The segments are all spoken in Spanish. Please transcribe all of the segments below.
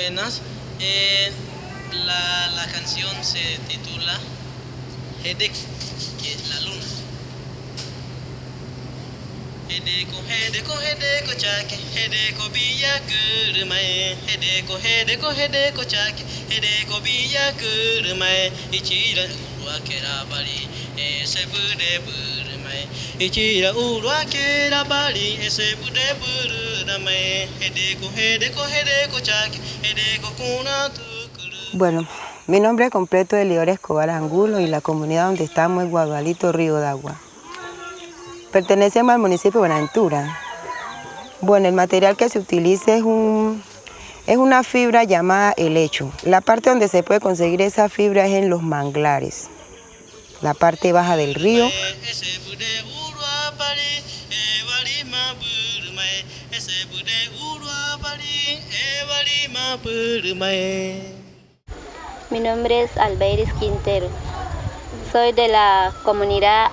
Buenas. Eh, la, la canción se titula Hedek, que es la luna. Hedeko, hedeko, hedeko chake, hedeko biya kurumae, hedeko, hedeko, hedeko chake, hedeko biya kurumae, ichira wakera bari, ese bude Bueno, mi nombre completo es Lior Escobar Angulo y la comunidad donde estamos es Guadalito Río de Agua. Pertenecemos al municipio de Buenaventura. Bueno, el material que se utiliza es, un, es una fibra llamada helecho. La parte donde se puede conseguir esa fibra es en los manglares, la parte baja del río. Mi nombre es Albeiris Quintero. Soy de la comunidad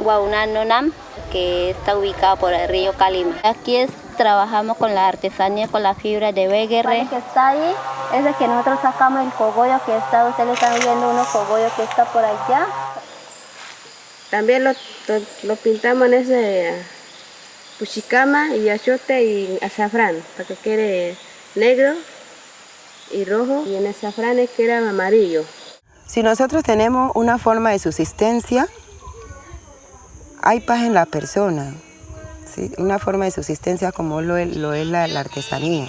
Guaunanonam, que está ubicada por el río Calima. Aquí es, trabajamos con la artesanía, con la fibra de beguerre. que está ahí es de que nosotros sacamos el cogollo que está, ustedes están viendo unos cogollos que está por allá. También lo, lo, lo pintamos en ese puchicama y achote y azafrán, para que quede negro y rojo, y en el azafrán es que era amarillo. Si nosotros tenemos una forma de subsistencia, hay paz en la persona, una forma de subsistencia como lo es, la, artesanía.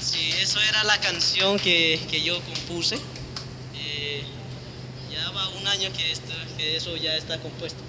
Sí, eso era la canción que, que yo compuse. Eh, ya va un año que, esto, que eso ya está compuesto.